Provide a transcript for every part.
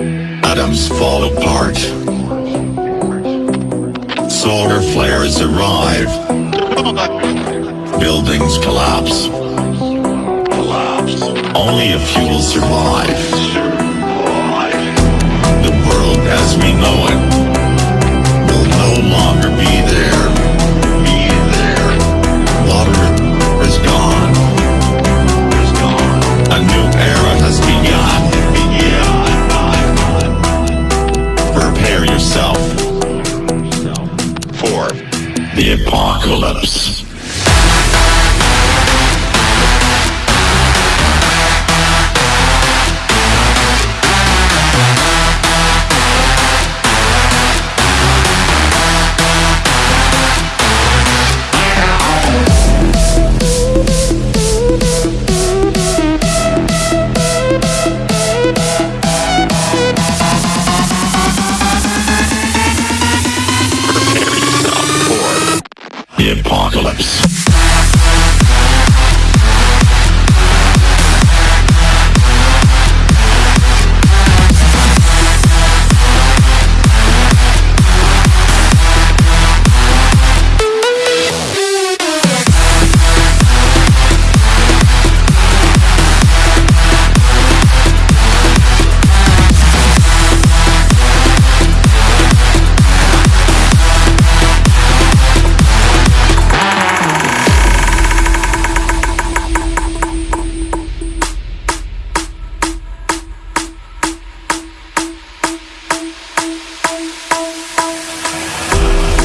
Atoms fall apart. Solar flares arrive. Buildings collapse. Only a few will survive. The apocalypse. Apocalypse.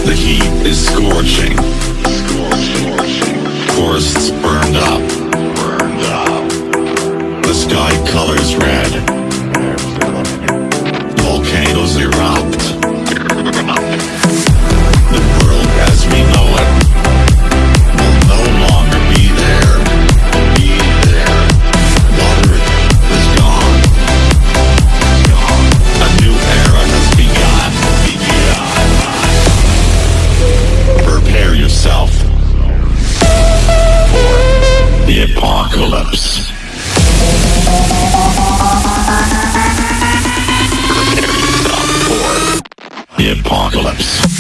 The heat is scorching. Forests burned up. The sky colors red. Volcanoes erupt. Apocalypse. The apocalypse.